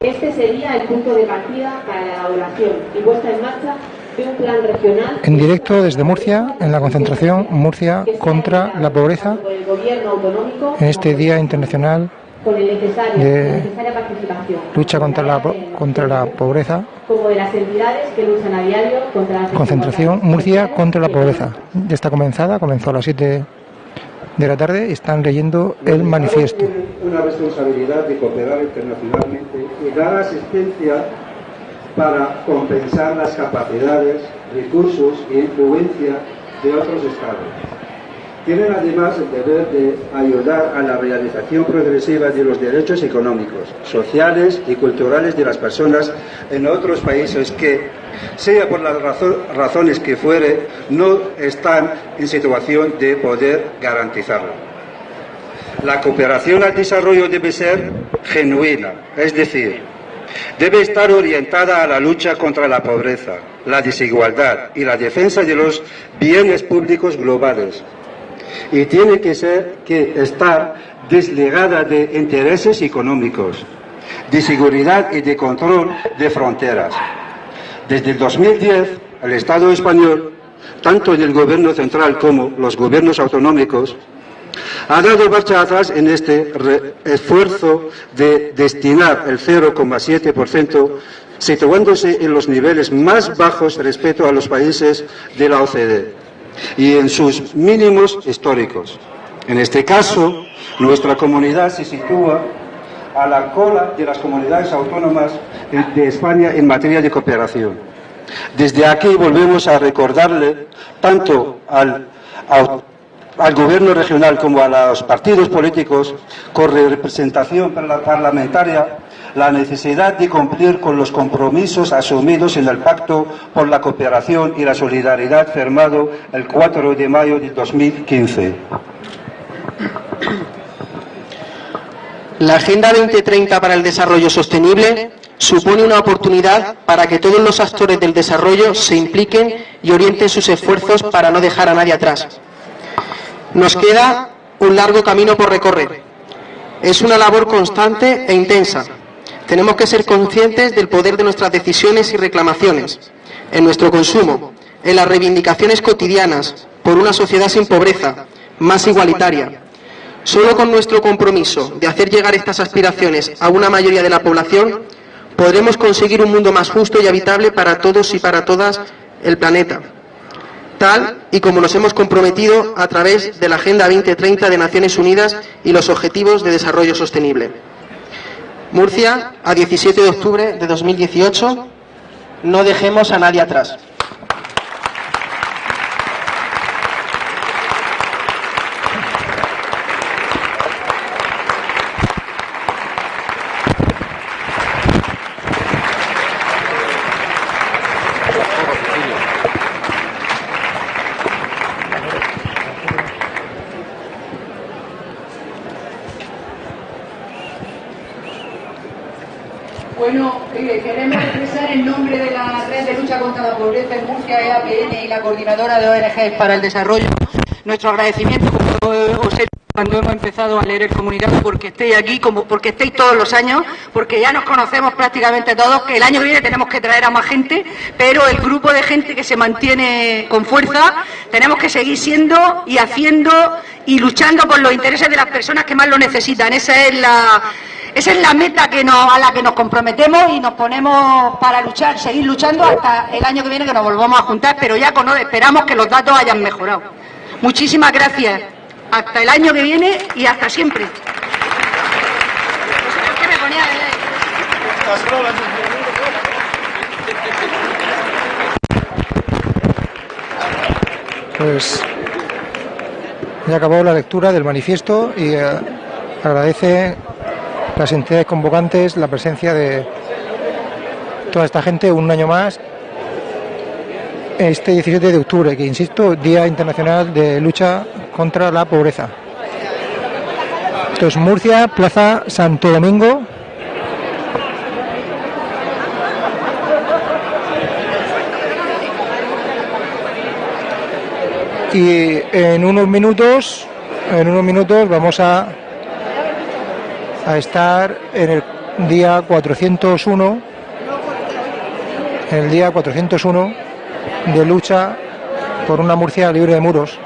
Este sería el punto de partida para la elaboración y puesta en marcha de un plan regional. En directo desde Murcia, en la concentración Murcia contra la pobreza, en este Día Internacional con el necesario, de la necesaria participación lucha contra la, contra la pobreza, como de las entidades que luchan a diario contra las concentración Murcia contra la pobreza. Ya está comenzada, comenzó a las 7 de la tarde están leyendo el manifiesto. Una responsabilidad de cooperar internacionalmente y dar asistencia para compensar las capacidades, recursos e influencia de otros estados. Tienen además el deber de ayudar a la realización progresiva de los derechos económicos, sociales y culturales de las personas en otros países que, sea por las razo- razones que fuere, no están en situación de poder garantizarlo. La cooperación al desarrollo debe ser genuina, es decir, debe estar orientada a la lucha contra la pobreza, la desigualdad y la defensa de los bienes públicos globales. Y tiene que ser que estar desligada de intereses económicos, de seguridad y de control de fronteras. Desde el 2010, el Estado español, tanto en el gobierno central como los gobiernos autonómicos, ha dado marcha atrás en este esfuerzo de destinar el 0,7%, situándose en los niveles más bajos respecto a los países de la OCDE y en sus mínimos históricos. En este caso, nuestra comunidad se sitúa a la cola de las comunidades autónomas de España en materia de cooperación. Desde aquí volvemos a recordarle tanto al, al gobierno regional como a los partidos políticos con representación parla- parlamentaria la necesidad de cumplir con los compromisos asumidos en el Pacto por la Cooperación y la Solidaridad firmado el 4 de mayo de 2015. La Agenda 2030 para el Desarrollo Sostenible supone una oportunidad para que todos los actores del desarrollo se impliquen y orienten sus esfuerzos para no dejar a nadie atrás. Nos queda un largo camino por recorrer. Es una labor constante e intensa. Tenemos que ser conscientes del poder de nuestras decisiones y reclamaciones, en nuestro consumo, en las reivindicaciones cotidianas por una sociedad sin pobreza, más igualitaria, Solo con nuestro compromiso de hacer llegar estas aspiraciones a una mayoría de la población podremos conseguir un mundo más justo y habitable para todos y para todas el planeta, tal y como nos hemos comprometido a través de la Agenda 2030 de Naciones Unidas y los Objetivos de Desarrollo Sostenible. Murcia, a 17 de octubre de 2018, no dejemos a nadie atrás. Bueno, eh, queremos expresar en nombre de la Red de Lucha contra la Y la Coordinadora de ONGs para el Desarrollo nuestro agradecimiento, como os cuando hemos empezado a leer el comunicado, porque estéis aquí, como porque estéis todos los años, porque ya nos conocemos prácticamente todos, que el año que viene tenemos que traer a más gente, pero el grupo de gente que se mantiene con fuerza, tenemos que seguir siendo y haciendo y luchando por los intereses de las personas que más lo necesitan. Esa es la, esa es la meta a la que nos comprometemos y nos ponemos para luchar, seguir luchando hasta el año que viene que nos volvamos a juntar, pero ya con, esperamos que los datos hayan mejorado. Muchísimas gracias. Hasta el año que viene y hasta siempre. ¿Qué me ponía de- Pues ya acabó la lectura del manifiesto y eh, agradece las entidades convocantes la presencia de toda esta gente un año más este 17 de octubre, que insisto, Día Internacional de Lucha contra la Pobreza. Esto es Murcia, Plaza Santo Domingo. Y en unos minutos, en unos minutos vamos a, a estar en el día 401, el día 401 de lucha por una Murcia libre de muros.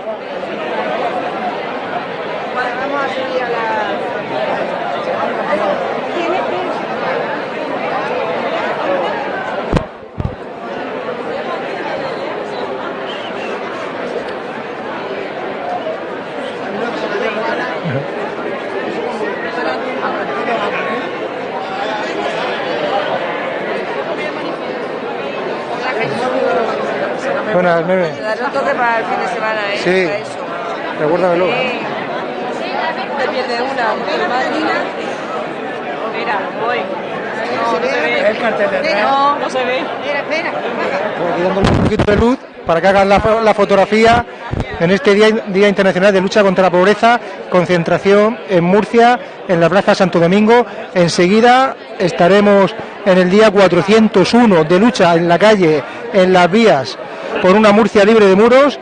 Buenas, Meme. Daré un toque para el fin de semana, ¿eh? Sí. Para eso. Recuérdamelo. Eh, te pierde una. Mira, voy. No, no se ve. El cartel de No, no se ve. Espera, dándole un poquito de luz para que hagan la, fo- la fotografía en este día, día Internacional de Lucha contra la Pobreza, concentración en Murcia, en la Plaza Santo Domingo. Enseguida estaremos en el día 401 de lucha en la calle, en las vías, por una Murcia libre de muros,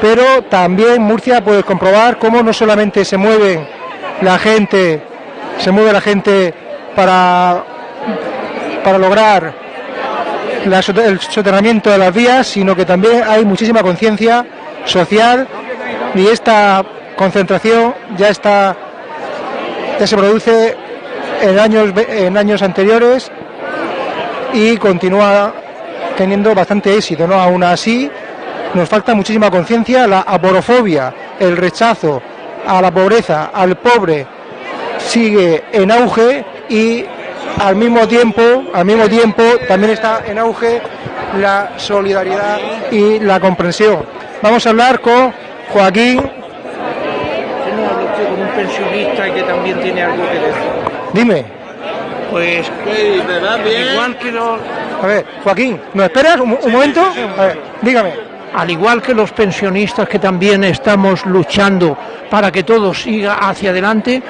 pero también Murcia puedes comprobar cómo no solamente se mueve la gente, se mueve la gente para, para lograr el soterramiento de las vías, sino que también hay muchísima conciencia social y esta concentración ya está ya se produce en años en años anteriores y continúa teniendo bastante éxito, ¿no? Aún así nos falta muchísima conciencia, la aporofobia, el rechazo a la pobreza, al pobre sigue en auge y al mismo tiempo, al mismo tiempo también está en auge la solidaridad y la comprensión. Vamos a hablar con Joaquín, ¿Por qué no habla usted con un pensionista que también tiene algo que decir? dime, Pues igual que los, a ver, Joaquín, ¿nos esperas un, un momento? A ver, dígame. al igual que los pensionistas que también estamos luchando para que todo siga hacia adelante,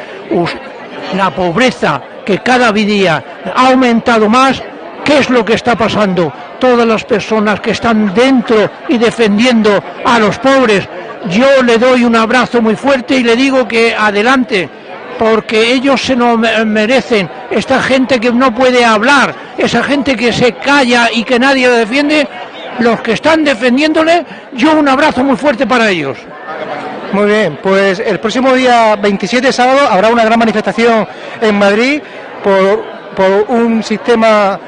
la pobreza que cada día ha aumentado más, ¿qué es lo que está pasando? Todas las personas que están dentro y defendiendo a los pobres, yo le doy un abrazo muy fuerte y le digo que adelante, porque ellos se lo me- merecen. Esta gente que no puede hablar, esa gente que se calla y que nadie le defiende, los que están defendiéndole, yo un abrazo muy fuerte para ellos. Muy bien, pues el próximo día 27 sábado habrá una gran manifestación en Madrid por, un sistema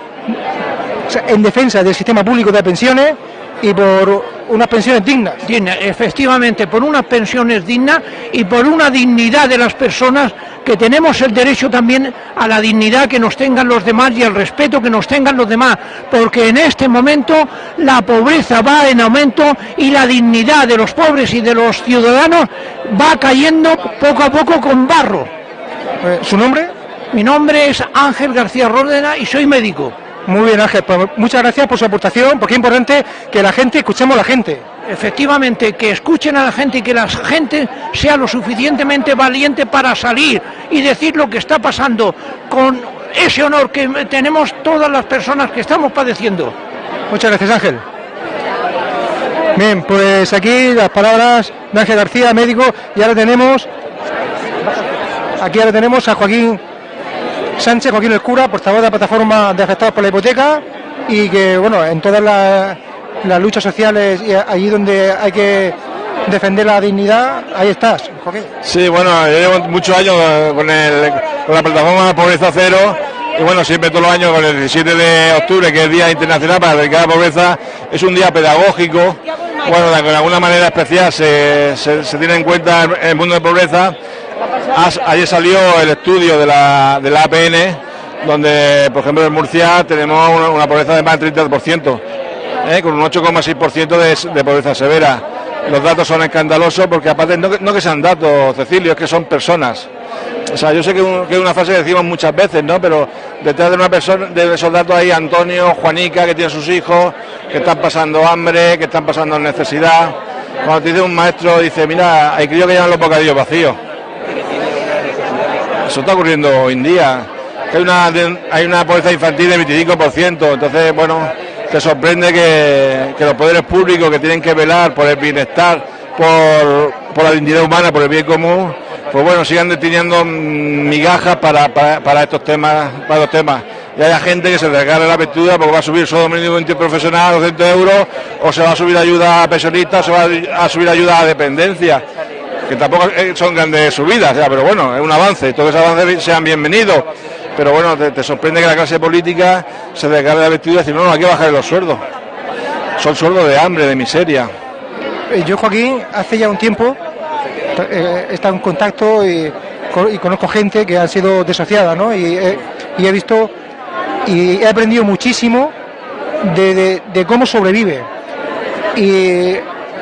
en defensa del sistema público de pensiones y por unas pensiones dignas. Digna, efectivamente, por unas pensiones dignas y por una dignidad de las personas que tenemos el derecho también a la dignidad que nos tengan los demás y al respeto que nos tengan los demás, porque en este momento la pobreza va en aumento y la dignidad de los pobres y de los ciudadanos va cayendo poco a poco con barro. Eh, ¿Su nombre? Mi nombre es Ángel García Ródena y soy médico. Muy bien, Ángel. Pues muchas gracias por su aportación, porque es importante que la gente escuchemos a la gente. Efectivamente, que escuchen a la gente y que la gente sea lo suficientemente valiente para salir y decir lo que está pasando con ese honor que tenemos todas las personas que estamos padeciendo. Muchas gracias, Ángel. Bien, pues aquí las palabras de Ángel García, médico, y ahora tenemos aquí ahora tenemos a Joaquín Sánchez, Joaquín el cura, portavoz de la plataforma de afectados por la hipoteca, y que bueno, en todas las, las luchas sociales y allí donde hay que defender la dignidad, ahí estás, Joaquín. Sí, bueno, yo llevo muchos años eh, con, el, con la plataforma Pobreza Cero y bueno, siempre todos los años con el 17 de octubre, que es Día Internacional para erradicar la pobreza, es un día pedagógico, bueno, de alguna manera especial se, se- se tiene en cuenta el, el mundo de pobreza. Ayer salió el estudio de la, de la APN, donde, por ejemplo, en Murcia tenemos una, pobreza de más del 30%, ¿eh? con un 8,6% de, pobreza severa. Los datos son escandalosos porque aparte no, que- no sean datos, Cecilio, es que son personas. O sea, yo sé que es una frase que decimos muchas veces, ¿no? Pero detrás de una persona, de esos datos hay Antonio, Juanica, que tiene sus hijos, que están pasando hambre, que están pasando necesidad. Cuando te dice un maestro, dice, mira, hay críos que llevan los bocadillos vacíos. Eso está ocurriendo hoy en día. Hay una, hay una pobreza infantil del 25%. Entonces, bueno, te sorprende que, los poderes públicos que tienen que velar por el bienestar, por, por la dignidad humana, por el bien común, pues bueno, sigan deteniendo mm, migajas para, para, estos temas, para los temas. Y haya gente que se desgarre la apertura porque va a subir solo mínimo interprofesional 200 euros, o se va a subir ayuda a pensionistas, o se va a subir ayuda a dependencia, que tampoco eh, son grandes subidas, pero bueno, es un avance, todos esos avances sean bienvenidos. Pero bueno, te, sorprende que la clase política se desgarre la apertura y decir, no, no, hay que bajar los sueldos. Son sueldos de hambre, de miseria. Eh, Yo, Joaquín, hace ya un tiempo eh, estado en contacto y, co- y conozco gente que ha sido desociada, ¿no? Y, he- y he visto y he aprendido muchísimo de, de- de cómo sobrevive. Y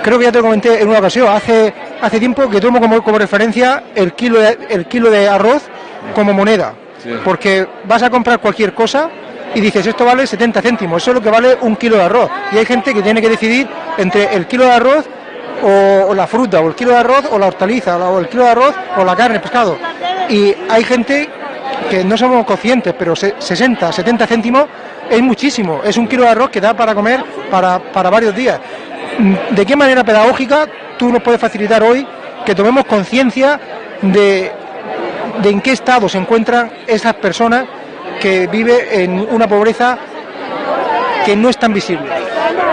creo que ya te lo comenté en una ocasión, hace, hace tiempo que tomo como, como referencia el kilo, de, el kilo de arroz como moneda. Sí. Porque vas a comprar cualquier cosa y dices, esto vale 70 céntimos, eso es lo que vale un kilo de arroz. Y hay gente que tiene que decidir entre el kilo de arroz o, o la fruta, o el kilo de arroz o la hortaliza, o el kilo de arroz o la carne, el pescado. Y hay gente que no somos conscientes, pero se- 60, 70 céntimos es muchísimo. Es un kilo de arroz que da para comer para, para varios días. ¿De qué manera pedagógica tú nos puedes facilitar hoy que tomemos conciencia de, en qué estado se encuentran esas personas que viven en una pobreza que no es tan visible?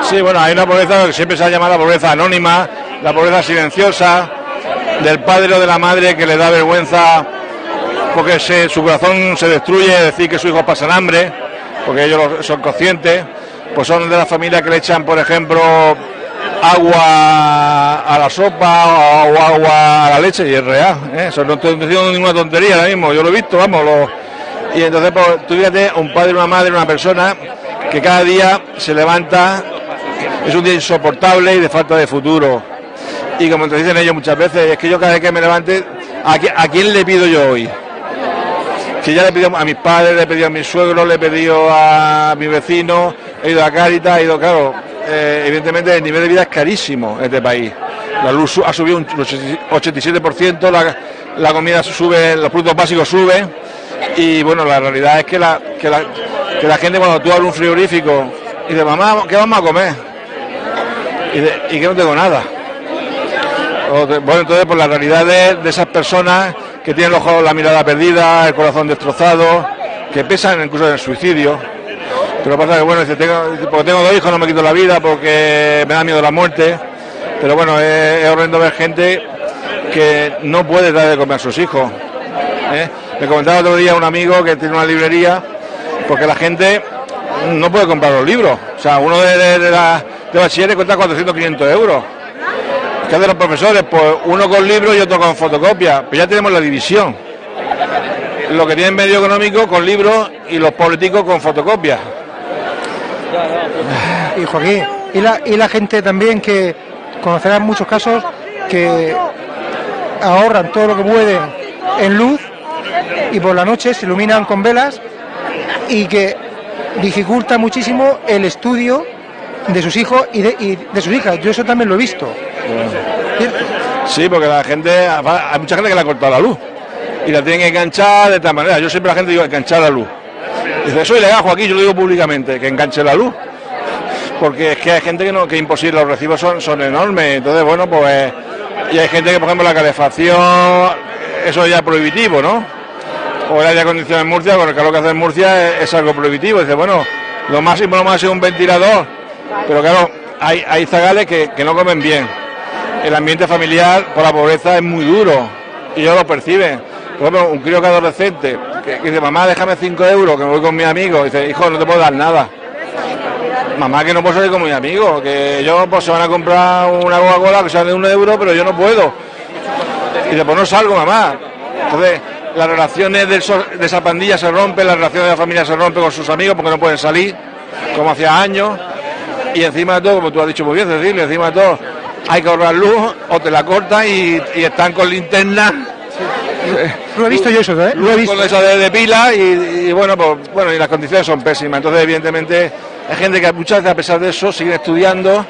Sí, bueno, hay una pobreza que siempre se ha llamado la pobreza anónima, la pobreza silenciosa, del padre o de la madre que le da vergüenza porque su corazón se destruye, decir que sus hijos pasan hambre, porque ellos lo- son conscientes, pues son de las familias que le echan, por ejemplo, agua a la sopa o agua a la leche y es real, ¿eh? Eso no estoy diciendo ninguna tontería ahora mismo, yo lo he visto, vamos, y entonces pues, un padre, una madre, una persona que cada día se levanta, es un día insoportable y de falta de futuro. Y como te dicen ellos muchas veces, es que yo cada vez que me levante, ¿a, a quién le pido yo hoy? Que ya le he pedido a mis padres, le he pedido a mis suegros, le he pedido a mi vecino, he ido a Cáritas, he ido, claro, eh, evidentemente el nivel de vida es carísimo en este país. La luz ha subido un 87%, la, comida sube, los productos básicos suben y bueno, la realidad es que la, que la, que la gente cuando tú abres un frigorífico y dices, mamá, ¿qué vamos a comer? Y, que no tengo nada. Bueno, entonces, pues la realidad de, de esas personas que tienen los ojos, la mirada perdida, el corazón destrozado, que pesan incluso en el suicidio. Pero pasa que, bueno, dice, tengo, porque tengo dos hijos no me quito la vida porque me da miedo la muerte. Pero bueno, es, horrendo ver gente que no puede dar de comer a sus hijos. ¿eh? Me comentaba otro día un amigo que tiene una librería porque la gente no puede comprar los libros. O sea, uno de, de, de la, de bachilleres cuesta 400 500 euros. ¿Qué hacen los profesores? Pues uno con libros y otro con fotocopia. Pues ya tenemos la división. Lo que tienen medio económico con libros y los políticos con fotocopias. Y Joaquín, y la, gente también que conocerá muchos casos que ahorran todo lo que pueden en luz y por la noche se iluminan con velas y que dificulta muchísimo el estudio de sus hijos y de, sus hijas. Yo eso también lo he visto. Sí, porque la gente, hay mucha gente que le ha cortado la luz y la tienen que enganchar de tal manera. Yo siempre la gente digo enganchar la luz. Dice, eso es ilegal, Joaquín, yo lo digo públicamente, que enganche la luz. Porque es que hay gente que no, que imposible, los recibos son, son enormes. Entonces, bueno, pues. Y hay gente que, por ejemplo, la calefacción, eso ya es prohibitivo, ¿no? O el aire acondicionado en Murcia, con el calor que hace en Murcia, es, algo prohibitivo. Dice, bueno, lo máximo, lo máximo es un ventilador. Pero claro, hay, hay zagales que, que no comen bien. El ambiente familiar por la pobreza es muy duro y ellos lo perciben. Por ejemplo, un crío que es adolescente que dice, mamá, déjame 5 euros, que me voy con mi amigo. Dice, hijo, no te puedo dar nada. Mamá, que no puedo salir con mi amigo, que ellos pues, se van a comprar una Coca-Cola que sale de un euro, pero yo no puedo. Y dice, pues no salgo, mamá. Entonces, las relaciones de, esa pandilla se rompen, las relaciones de la familia se rompen con sus amigos porque no pueden salir, como hacía años. Y encima de todo, como tú has dicho muy bien, Cecilia, encima de todo, hay que ahorrar luz o te la cortan y, y están con linterna. Lo he visto yo eso, ¿eh? Lo he visto. Con de, de pila y, y bueno, pues bueno, y las condiciones son pésimas. Entonces, evidentemente, hay gente que muchas veces a pesar de eso sigue estudiando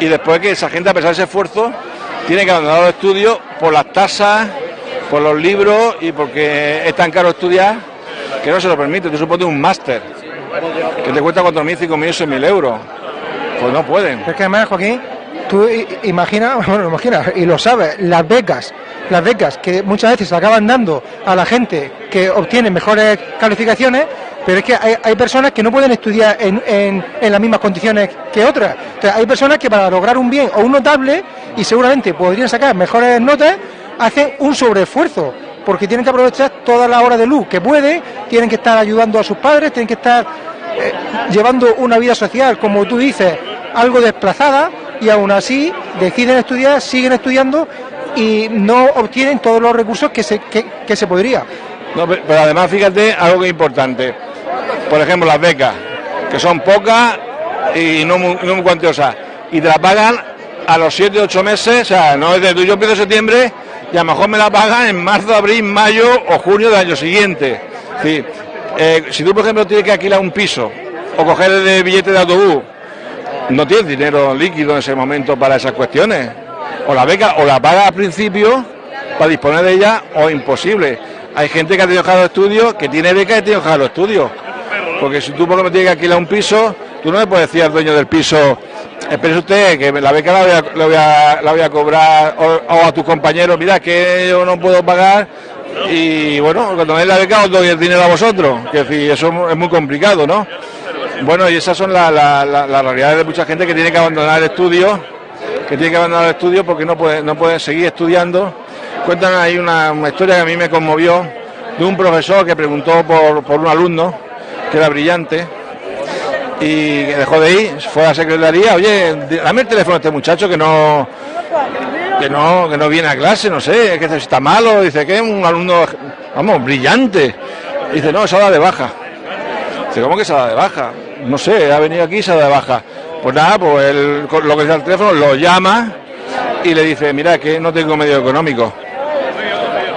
y después que esa gente, a pesar de ese esfuerzo, tiene que abandonar los estudios por las tasas, por los libros y porque es tan caro estudiar que no se lo permite. Tú supones un máster que te cuesta 4.000, 5.000, 6.000 euros. Pues no pueden. Es que además, Joaquín, tú i- imagina, bueno, imagina, y lo sabes, las becas las becas que muchas veces se acaban dando a la gente que obtiene mejores calificaciones, pero es que hay, hay personas que no pueden estudiar en, en- en las mismas condiciones que otras. Hay personas que para lograr un bien o un notable, y seguramente podrían sacar mejores notas, hacen un sobreesfuerzo, porque tienen que aprovechar todas las horas de luz que pueden, tienen que estar ayudando a sus padres, tienen que estar eh, llevando una vida social, como tú dices, algo desplazada, y aún así deciden estudiar, siguen estudiando y no obtienen todos los recursos que se, que, se podría. No, pe- pero además fíjate algo importante. Por ejemplo, las becas, que son pocas y no muy, no muy cuantiosas. Y te la pagan a los 7, 8 meses, o sea, no es de tú, yo empiezo septiembre y a lo mejor me la pagan en marzo, abril, mayo o junio del año siguiente. Decir, eh, si tú, por ejemplo, tienes que alquilar un piso o coger el billete de autobús, no tienes dinero líquido en ese momento para esas cuestiones. O la beca, o la paga al principio para disponer de ella, o imposible. Hay gente que ha tenido que los estudios, que tiene beca y tiene que dejar los estudios. Porque si tú, por ejemplo, tienes que alquilar un piso, tú no le puedes decir al dueño del piso, espere usted, que la beca la voy a, la voy a, cobrar, o, a tus compañeros, mira, que yo no puedo pagar, y bueno, cuando me la beca os doy el dinero a vosotros. Que decir, eso es muy complicado, ¿no? Bueno, y esas son la- la- las realidades de mucha gente que tiene que abandonar el estudio, que tiene que abandonar el estudio porque no puede, no puede seguir estudiando. Cuentan ahí una, historia que a mí me conmovió de un profesor que preguntó por, por un alumno que era brillante y que dejó de ir, fue a la secretaría, oye, dame el teléfono a este muchacho que no que no que no viene a clase, no sé, que está malo, dice que un alumno, vamos, brillante. Dice, no, se ha dado de baja. Dice, ¿cómo que se ha dado de baja? No sé, ha venido aquí y se ha de baja. Pues nada, pues él, lo que sea el teléfono, lo llama y le dice, mira, que no tengo medio económico.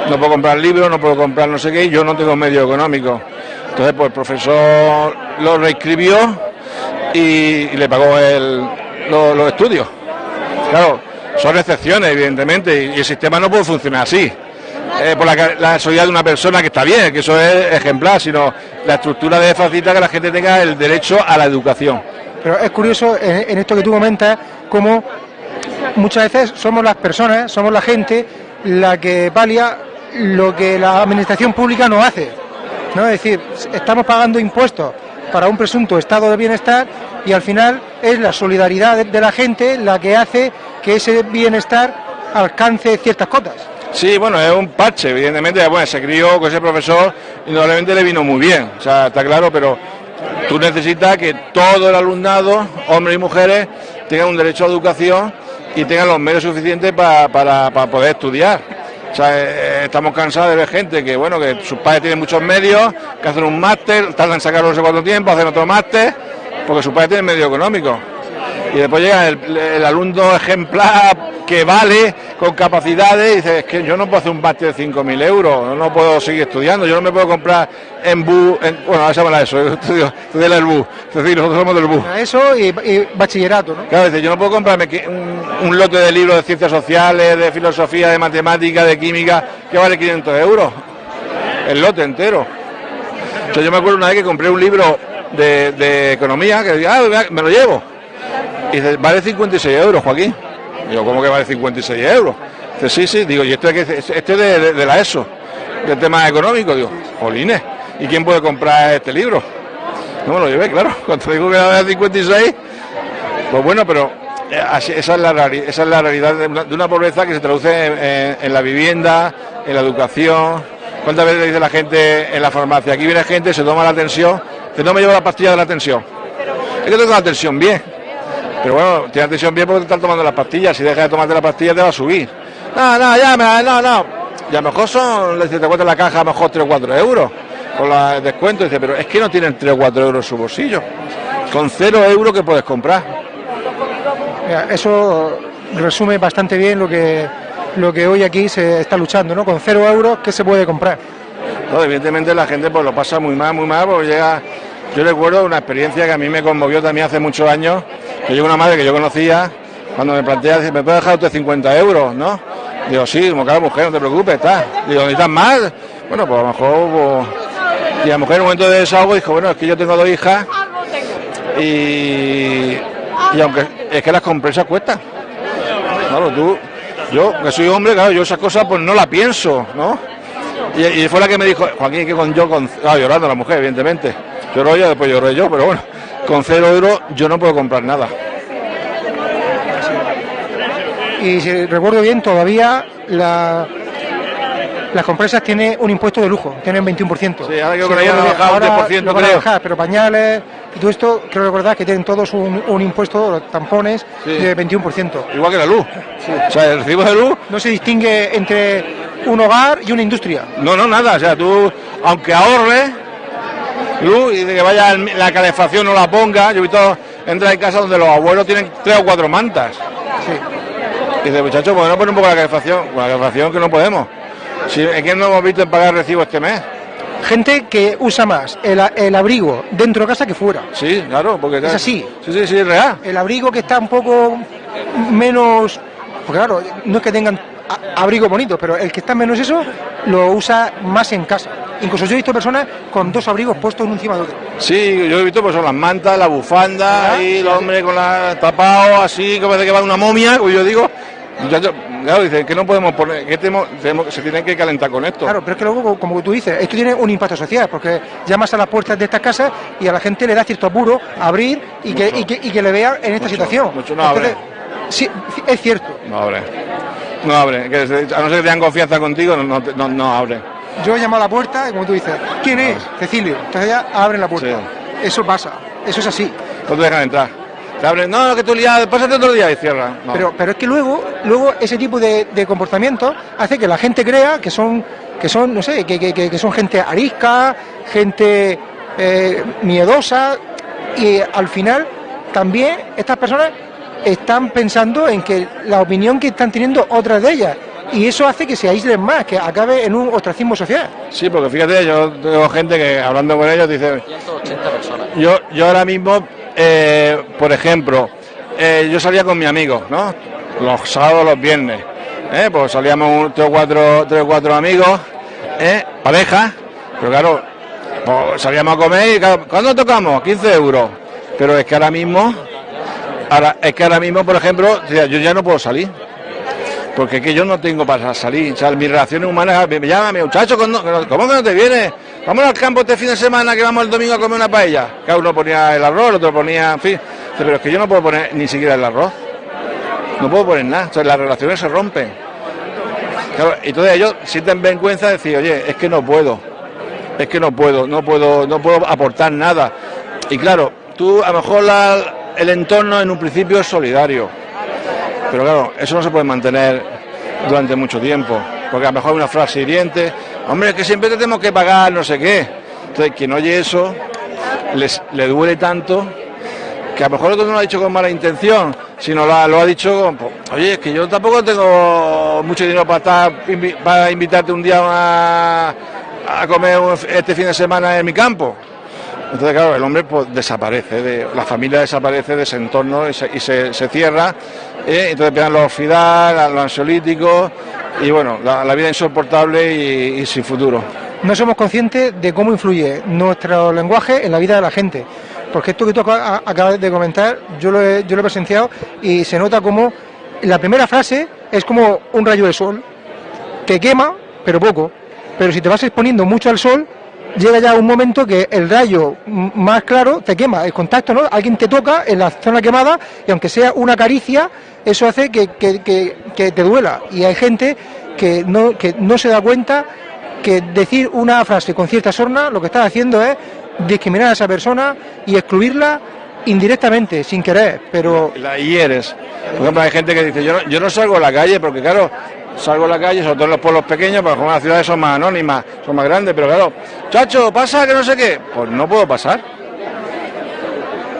No puedo comprar libros, no puedo comprar no sé qué, yo no tengo medio económico. Entonces, pues el profesor lo reescribió y, le pagó el- lo- los estudios. Claro, son excepciones, evidentemente, y, el sistema no puede funcionar así. Eh, por la, la de una persona que está bien, que eso es ejemplar, sino la estructura de facilita que la gente tenga el derecho a la educación. Pero es curioso en, en esto que tú comentas, cómo muchas veces somos las personas, somos la gente la que palia lo que la administración pública no hace. ¿no? Es decir, estamos pagando impuestos para un presunto estado de bienestar y al final es la solidaridad de, la gente la que hace que ese bienestar alcance ciertas cotas. Sí, bueno, es un parche, evidentemente, bueno, se crió con ese profesor y probablemente le vino muy bien, o sea, está claro, pero tú necesitas que todo el alumnado, hombres y mujeres, tengan un derecho a educación y tengan los medios suficientes pa- para, para poder estudiar. O sea, eh, estamos cansados de ver gente que, bueno, que sus padres tienen muchos medios, que hacen un máster, tardan en sacarlo no sé cuánto tiempo, hacen otro máster, porque sus padres tienen medio económico. Y después llega el, el alumno ejemplar que vale, con capacidades, y dice, es que yo no puedo hacer un máster de 5.000 euros, no, no puedo seguir estudiando, yo no me puedo comprar en BU, en- bueno, se llama eso, yo estudio, estudié en el BU, es decir, nosotros somos del BU. Eso y, y bachillerato, ¿no? Claro, dice, yo no puedo comprarme un, un lote de libros de ciencias sociales, de filosofía, de matemáticas, de química, que vale 500 euros. El lote entero. O sea, yo me acuerdo una vez que compré un libro de, de economía, que ah, me lo llevo. Y dice, vale 56 euros, Joaquín. Digo, ¿cómo que vale 56 euros? Dice, sí, sí, digo, y este, es este es de, la ESO, del tema económico. Digo, jolines, ¿y quién puede comprar este libro? No me lo llevé, claro. Cuando digo que vale 56, pues bueno, pero eh, esa, es la, esa es la realidad de una, pobreza que se traduce en la vivienda, en la educación. ¿Cuántas veces le dice la gente en la farmacia? Aquí viene gente, se toma la tensión, que no me llevo la pastilla de la tensión. Es que tengo la tensión bien. Pero bueno, tienes la tensión bien porque te están tomando las pastillas. Si dejas de tomarte la pastilla te va a subir. No, no, ya, me- no, no. Y a lo mejor son, si te cuesta la caja, a lo mejor 3 o 4 euros. Con la- descuento, dice, pero es que no tienen 3 o 4 euros en su bolsillo. Con 0 euros que puedes comprar. Mira, Eso resume bastante bien lo que, lo que hoy aquí se está luchando, ¿no? Con cero euros, ¿qué se puede comprar? No, evidentemente la gente pues lo pasa muy mal, muy mal, porque llega. Yo recuerdo una experiencia que a mí me conmovió también hace muchos años, que llegó una madre que yo conocía, cuando me plantea, dice, ¿me puede dejar usted 50 euros? ¿No? Digo, sí, como cada mujer, no te preocupes, está. Digo, ¿necesitas más? Bueno, pues a lo mejor. pues, Y la mujer en un momento de desahogo dijo, bueno, es que yo tengo dos hijas y, y aunque es que las compresas cuestan. Claro, tú, Yo, que soy hombre, claro, yo esas cosas pues no la pienso, ¿no? Y, y fue la que me dijo, Joaquín, que con yo, con, ah, llorando la mujer, evidentemente. Lloró ella, después lloré yo, pero bueno, con cero euros yo no puedo comprar nada. Y si recuerdo bien, todavía la, las compresas tienen un impuesto de lujo, tienen 21%. Sí, ahora creo que lo han bajado un 10%, lo van a creo. bajar, pero pañales y todo esto, creo recordar que tienen todos un, un impuesto, los tampones, Sí. de 21%. Igual que la luz. O sea, el recibo de luz No se distingue entre un hogar y una industria. No, no, nada. O sea, tú, aunque ahorres luz y de que vaya la calefacción no la ponga, yo he visto entrar en casa donde los abuelos tienen tres o cuatro mantas. Y dice, muchachos, pues no poner un poco la calefacción. Con la calefacción que no podemos. Si, ¿En qué no hemos visto en pagar recibo este mes? Gente que usa más el, a- el abrigo dentro de casa que fuera. Sí, claro, porque... Es así. Sí, sí, sí, es real. El abrigo que está un poco menos... Porque claro, no es que tengan a- abrigo bonito, pero el que está menos eso lo usa más en casa. Incluso yo he visto personas con dos abrigos puestos uno encima de otro. Sí, yo he visto pues son las mantas, la bufanda, y el hombre con la tapado así, como de que va una momia, como yo digo. Muchachos, claro, dicen que no podemos poner, que tenemos, tenemos- se tienen que calentar con esto. Claro, pero es que luego, como tú dices, esto tiene un impacto social, porque llamas a las puertas de estas casas y a la gente le da cierto apuro abrir y que, y que, y que le vean en esta Mucho, situación. mucho no abre. sí, es cierto. No abre. No abre. Que a no ser que tengan confianza contigo, no, no, no, abre. Yo llamo a la puerta y como tú dices, ¿quién es? Cecilio. Entonces ya abren la puerta. Eso pasa, eso es así. No te dejan entrar. Te abren, no, que tú liado, pásate otro día y cierran. No. Pero, pero es que luego, luego ese tipo de, de comportamiento hace que la gente crea que son, que son, no sé, que, que- que- que son gente arisca, gente eh, miedosa, y al final también estas personas están pensando en que la opinión que están teniendo otras de ellas. Y eso hace que se aíslen más, que acabe en un ostracismo social. Sí, porque fíjate, yo tengo gente que hablando con ellos dice, 180 personas. yo, yo ahora mismo, eh, por ejemplo, eh, yo salía con mi amigo, ¿no? Los sábados, los viernes, ¿eh? Pues salíamos un, tres, o cuatro, tres o cuatro amigos, ¿eh? Pareja, pero claro, pues salíamos a comer y claro, ¿cuándo tocamos? 15 euros. Pero es que ahora mismo, ahora, es que ahora mismo, por ejemplo, yo ya no puedo salir. Porque es que yo no tengo para salir. Mis relaciones humanas me, llaman, muchacho, ¿cómo ¿cómo que no te vienes? Vamos al campo este fin de semana que vamos el domingo a comer una paella. Cada uno ponía el arroz, el otro ponía, en fin. Pero es que yo no puedo poner ni siquiera el arroz. No puedo poner nada. Entonces las relaciones se rompen. Claro, entonces ellos sienten vergüenza de decir, oye, es que no puedo. Es que no puedo, no puedo, no puedo aportar nada. Y claro, tú a lo mejor la- el entorno en un principio es solidario. Pero claro, eso no se puede mantener durante mucho tiempo, porque a lo mejor hay una frase hiriente, hombre, que siempre te tenemos que pagar no sé qué. Entonces, quien oye eso, les, le duele tanto, que a lo mejor otro no lo ha dicho con mala intención, sino lo ha, dicho con, pues, oye, es que yo tampoco tengo mucho dinero para, estar, para invitarte un día a, comer este fin de semana en mi campo. Entonces, claro, el hombre pues, desaparece, de, la familia desaparece de ese entorno y se, se- cierra. ¿eh? Entonces empiezan los FIDAL, los ansiolíticos y bueno, la, la vida insoportable y, sin futuro. no somos conscientes de cómo influye nuestro lenguaje en la vida de la gente. Porque esto que tú acabas de comentar, yo lo, yo lo he presenciado y se nota como la primera frase es como un rayo de sol. Te quema, pero poco. Pero si te vas exponiendo mucho al sol, llega ya un momento que el rayo más claro te quema. El contacto, ¿no? Alguien te toca en la zona quemada y aunque sea una caricia, eso hace que, te duela. Y hay gente que no, se da cuenta que decir una frase con cierta sorna lo que estás haciendo es discriminar a esa persona y excluirla indirectamente, sin querer, pero La hieres. Por ejemplo, hay gente que dice, yo no, yo no salgo a la calle porque claro, salgo a la calle, sobre todo en los pueblos pequeños, porque como las ciudades son más anónimas, son más grandes, pero claro, chacho, pasa que no sé qué, pues no puedo pasar.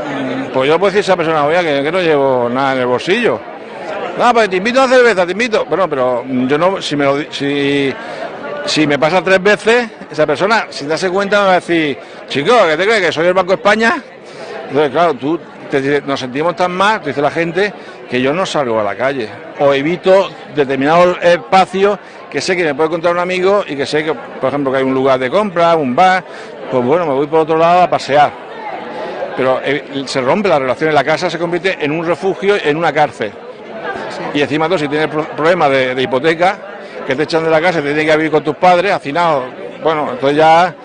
Mm, Pues yo puedo decir a esa persona, oye, que, no llevo nada en el bolsillo. No, pues te invito a una cerveza, te invito. Bueno, pero yo no, si me lo si, si me pasa tres veces, esa persona, si te hace cuenta, me va a decir, chico, ¿qué te crees? ¿Que soy el Banco España? Entonces, claro, tú nos sentimos tan mal, te dice la gente, que yo no salgo a la calle. O evito determinados espacios que sé que me puede encontrar un amigo y que sé que, por ejemplo, que hay un lugar de compra, un bar, pues bueno, me voy por otro lado a pasear. Pero eh, se rompe la relación en la casa, se convierte en un refugio, en una cárcel. y encima tú si tienes pro- problemas de, de hipoteca, que te echan de la casa, te tienes que vivir con tus padres, hacinado, bueno, entonces ya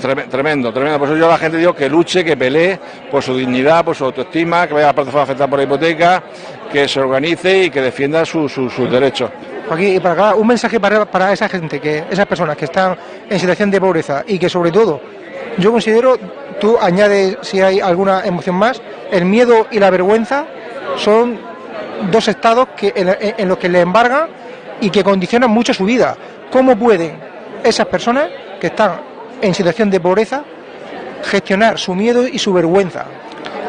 Tremendo, tremendo. Por eso yo a la gente digo que luche, que pelee por su dignidad, por su autoestima, que vaya a la plataforma afectada por la hipoteca, que se organice y que defienda su- su- sus derechos. Joaquín, y para acabar, un mensaje para, para esa gente, que esas personas que están en situación de pobreza y que sobre todo, yo considero, tú añades si hay alguna emoción más, el miedo y la vergüenza son dos estados que, en- en los que le embargan y que condicionan mucho su vida. ¿Cómo pueden esas personas que están en situación de pobreza gestionar su miedo y su vergüenza?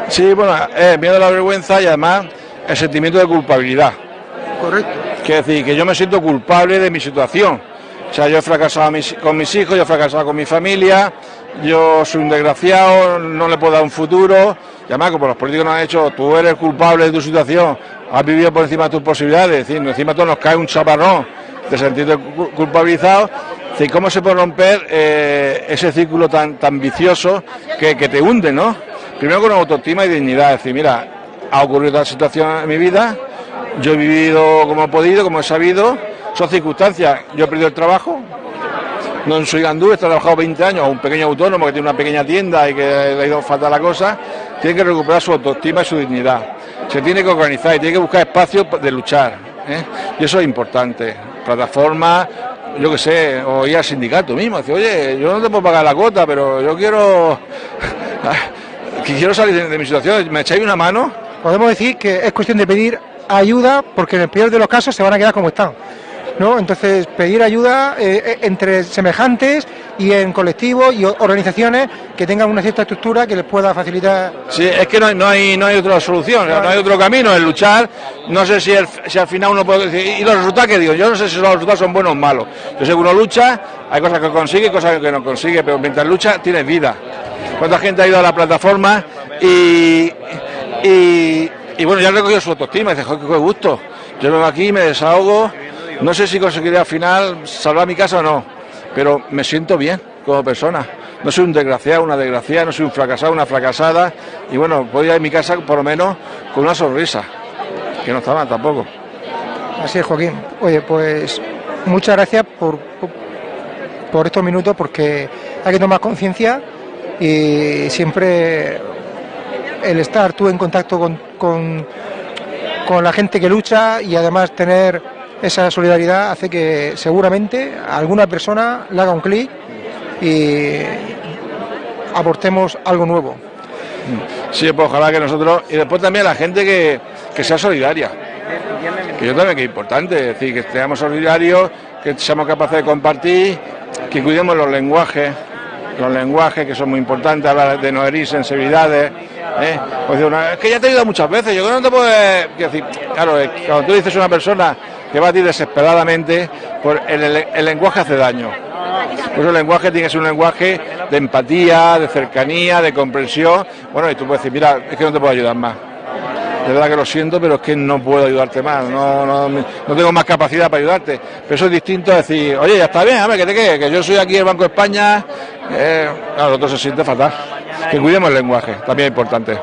Sí, bueno, eh, miedo a la vergüenza y además el sentimiento de culpabilidad. Correcto. Quiere decir que yo me siento culpable de mi situación. O sea, yo he fracasado mis- con mis hijos, yo he fracasado con mi familia, yo soy un desgraciado, no le puedo dar un futuro. Y además, como los políticos nos han hecho, tú eres culpable de tu situación, has vivido por encima de tus posibilidades, es decir, encima todo nos cae un chaparrón de sentirte cu- culpabilizado. ¿Cómo se puede romper eh, ese círculo tan, tan vicioso que, que te hunde, no? Primero con autoestima y dignidad, es decir, mira, ha ocurrido tal situación en mi vida, yo he vivido como he podido, como he sabido, son circunstancias, yo he perdido el trabajo, no soy gandú, he trabajado 20 años, un pequeño autónomo que tiene una pequeña tienda y que le ha ido fatal la cosa, tiene que recuperar su autoestima y su dignidad. Se tiene que organizar y tiene que buscar espacios de luchar. ¿eh? Y eso es importante. Plataformas, yo qué sé, o ir al sindicato mismo, decir, oye, yo no te puedo pagar la cuota, pero yo quiero, quiero salir de, de mi situación, ¿me echáis una mano? podemos decir que es cuestión de pedir ayuda porque en el peor de los casos se van a quedar como están. ¿No? Entonces, pedir ayuda eh, eh, entre semejantes y en colectivos y organizaciones que tengan una cierta estructura que les pueda facilitar. Sí, es que no hay, no hay, no hay otra solución, no hay otro camino, es luchar. No sé si, el- al final uno puede decir, y los resultados que digo, yo no sé si los resultados son buenos o malos. Yo sé que uno lucha, hay cosas que consigue, cosas que no consigue, pero mientras lucha tienes vida. ¿Cuánta gente ha ido a la plataforma y, y, y bueno, ya ha recogido su autoestima y dice, qué gusto. Yo vengo aquí, me desahogo, no sé si conseguiré al final salvar mi casa o no, pero me siento bien como persona. No soy un desgraciado, una desgraciada, no soy un fracasado, una fracasada. Y bueno, voy a ir a mi casa por lo menos con una sonrisa, que no está mal tampoco. Así es, Joaquín. Oye, pues muchas gracias por, por, por estos minutos porque hay que tomar conciencia y siempre el estar tú en contacto con, con, con la gente que lucha y además tener esa solidaridad hace que seguramente alguna persona le haga un clic y aportemos algo nuevo. Sí, pues ojalá que nosotros, y después también la gente que, que sea solidaria, que yo también que es importante, es decir, que seamos solidarios, que seamos capaces de compartir, que cuidemos los lenguajes, los lenguajes que son muy importantes, hablar de no herir sensibilidades. ¿eh? Pues digo, "No, es que ya te he ayudado muchas veces, yo creo que no te puedes quiero decir, claro, que cuando tú dices una persona que a ti desesperadamente, pues el, el- el lenguaje hace daño. Por eso el lenguaje tiene que ser un lenguaje de empatía, de cercanía, de comprensión. Bueno, y tú puedes decir, mira, es que no te puedo ayudar más. De verdad que lo siento, pero es que no puedo ayudarte más, no, no, no tengo más capacidad para ayudarte. Pero eso es distinto a decir, oye, ya está bien, hombre, que te quede, que yo soy aquí el Banco de España. Eh, claro, se siente fatal. Que cuidemos el lenguaje, también es importante.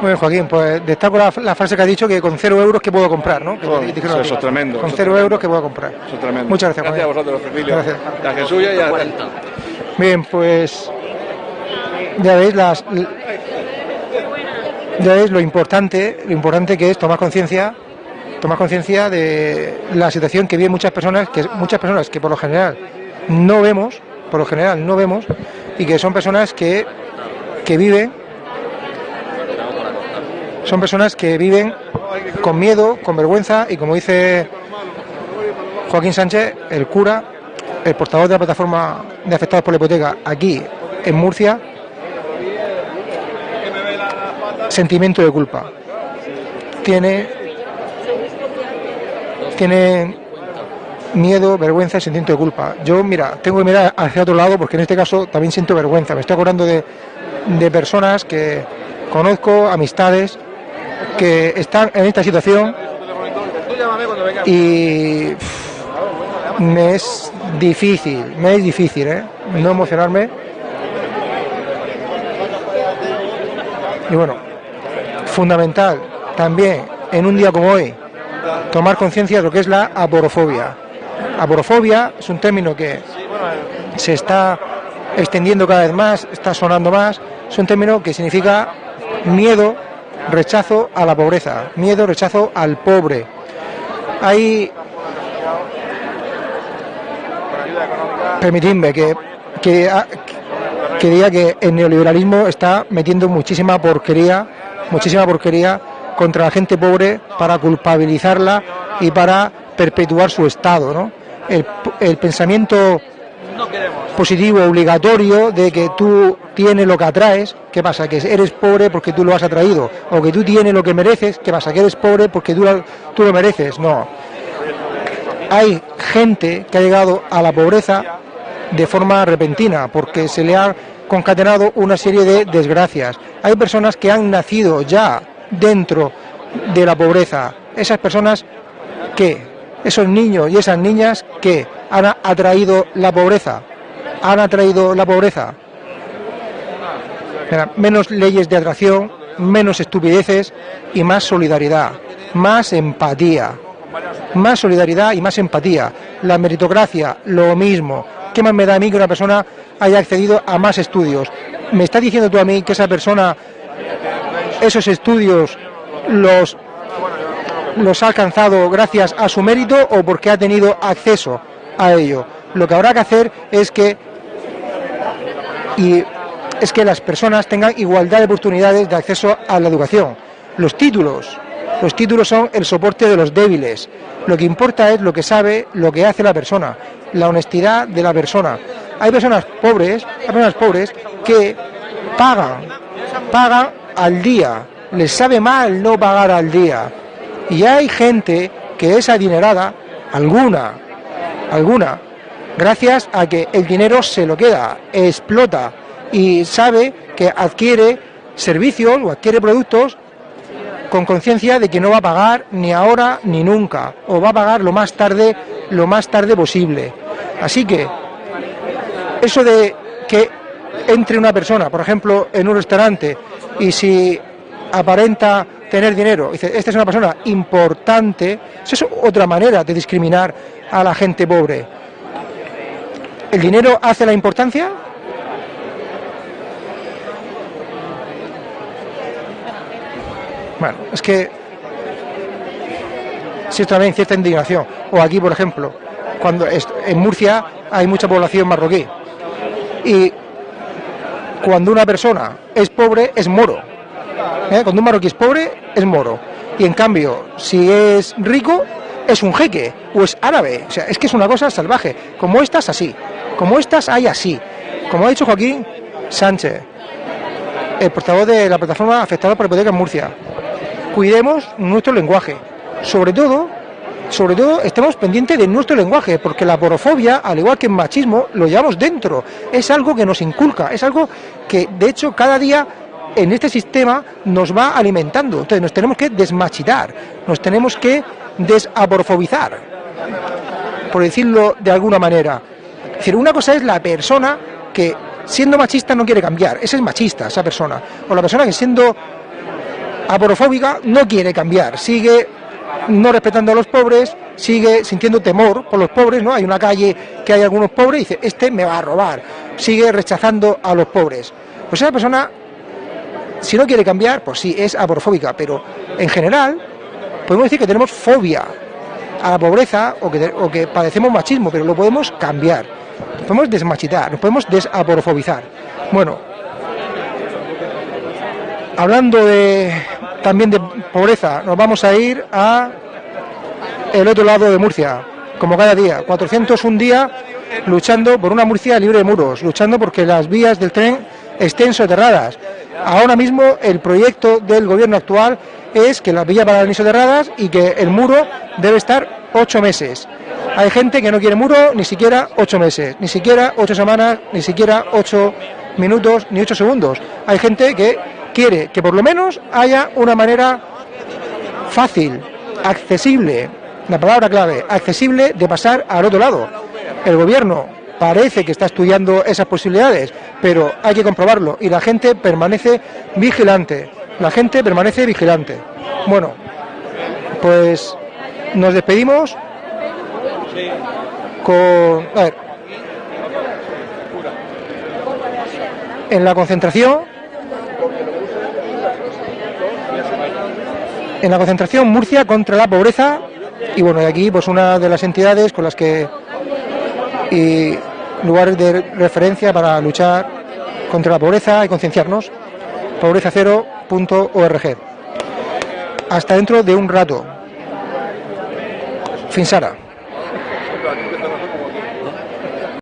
Muy bien, Joaquín, pues destaco la, la frase que ha dicho que con cero euros que puedo comprar, ¿no? Que Oh, te- eso es tremendo, Con cero tremendo. euros que puedo comprar. Eso es tremendo. Muchas gracias, Gracias a vosotros, Cecilio. Gracias. A Jesús y a Bien, pues ya veis las ya veis lo importante, lo importante que es tomar conciencia, tomar conciencia de la situación que viven muchas personas, que muchas personas que por lo general no vemos, por lo general no vemos, y que son personas que, que viven, son personas que viven con miedo, con vergüenza, y como dice Joaquín Sánchez, el cura, el portavoz de la plataforma de afectados por la hipoteca aquí en Murcia, sentimiento de culpa. Tiene, tiene miedo, vergüenza y sentimiento de culpa. Yo, mira, tengo que mirar hacia otro lado porque en este caso también siento vergüenza. Me estoy acordando de personas que conozco, amistades, que están en esta situación y me es difícil, me es difícil, ¿eh? No emocionarme. Y bueno, fundamental también en un día como hoy, tomar conciencia de lo que es la aporofobia. Aporofobia es un término que se está extendiendo cada vez más, está sonando más, es un término que significa miedo, rechazo a la pobreza, miedo, rechazo al pobre. Hay permitidme que, que, que diga que el neoliberalismo está metiendo muchísima porquería, muchísima porquería contra la gente pobre para culpabilizarla y para perpetuar su estado, ¿no? El, el pensamiento positivo obligatorio de que tú tienes lo que atraes, ¿qué pasa? Que eres pobre porque tú lo has atraído, o que tú tienes lo que mereces, ¿qué pasa? Que eres pobre porque tú, tú lo mereces, no. Hay gente que ha llegado a la pobreza de forma repentina, porque se le ha concatenado una serie de desgracias. Hay personas que han nacido ya dentro de la pobreza. Esas personas que, esos niños y esas niñas que han atraído la pobreza, han atraído la pobreza. Menos leyes de atracción, menos estupideces y más solidaridad, más empatía. Más solidaridad y más empatía. La meritocracia, lo mismo. ¿Qué más me da a mí que una persona haya accedido a más estudios? ¿Me estás diciendo tú a mí que esa persona, esos estudios, los, los ha alcanzado gracias a su mérito o porque ha tenido acceso a ello? Lo que habrá que hacer es que y es que las personas tengan igualdad de oportunidades de acceso a la educación. Los títulos, los títulos son el soporte de los débiles. Lo que importa es lo que sabe, lo que hace la persona, la honestidad de la persona. Hay personas pobres, hay personas pobres que pagan, pagan al día. Les sabe mal no pagar al día. Y hay gente que es adinerada, alguna, alguna, gracias a que el dinero se lo queda, explota y sabe que adquiere servicios o adquiere productos con conciencia de que no va a pagar ni ahora ni nunca o va a pagar lo más tarde lo más tarde posible. Así que eso de que entre una persona, por ejemplo, en un restaurante y si aparenta tener dinero, dice, esta es una persona importante, eso es otra manera de discriminar a la gente pobre. ¿El dinero hace la importancia? Bueno, es que si también cierta indignación. O aquí, por ejemplo, cuando en Murcia hay mucha población marroquí. Y cuando una persona es pobre, es moro. ¿Eh? Cuando un marroquí es pobre, es moro. Y en cambio, si es rico, es un jeque o es árabe. O sea, es que es una cosa salvaje. Como estas, así. Como estas, hay así. Como ha dicho Joaquín Sánchez, el portavoz de la plataforma afectada por hipoteca en Murcia. Cuidemos nuestro lenguaje. Sobre todo, sobre todo estemos pendientes de nuestro lenguaje, porque la porofobia, al igual que el machismo, lo llevamos dentro. Es algo que nos inculca, es algo que, de hecho, cada día en este sistema nos va alimentando. Entonces nos tenemos que desmachitar, nos tenemos que desaporfobizar, por decirlo de alguna manera. Es decir, una cosa es la persona que siendo machista no quiere cambiar, esa es machista, esa persona. O la persona que siendo aporofóbica no quiere cambiar, sigue no respetando a los pobres, sigue sintiendo temor por los pobres, ¿no? Hay una calle que hay algunos pobres y dice, este me va a robar, sigue rechazando a los pobres. Pues esa persona, si no quiere cambiar, pues sí, es aporofóbica, pero en general podemos decir que tenemos fobia a la pobreza o que, padecemos machismo, pero lo podemos cambiar. Nos podemos desmachitar, nos podemos desaporofobizar. Bueno, hablando también de pobreza, nos vamos a ir a el otro lado de Murcia, como cada día, 400 un día luchando por una Murcia libre de muros, luchando porque las vías del tren estén soterradas. Ahora mismo el proyecto del gobierno actual es que las vías van a soterradas y que el muro debe estar ocho meses. Hay gente que no quiere muro ni siquiera ocho meses, ni siquiera ocho semanas, ni siquiera ocho minutos, ni ocho segundos. Hay gente que quiere que por lo menos haya una manera fácil, accesible, la palabra clave, accesible de pasar al otro lado. El gobierno parece que está estudiando esas posibilidades, pero hay que comprobarlo y la gente permanece vigilante. La gente permanece vigilante. Bueno, Pues nos despedimos con... A ver. En la concentración... En la concentración Murcia contra la pobreza y bueno, y aquí pues una de las entidades con las que y lugares de referencia para luchar contra la pobreza y concienciarnos, pobrezacero.org. Hasta dentro de un rato. Finsara.